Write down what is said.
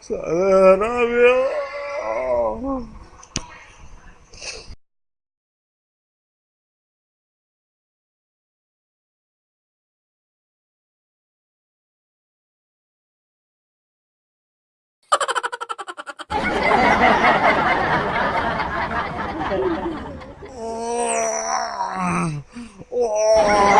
Saudi Arabia. Oh!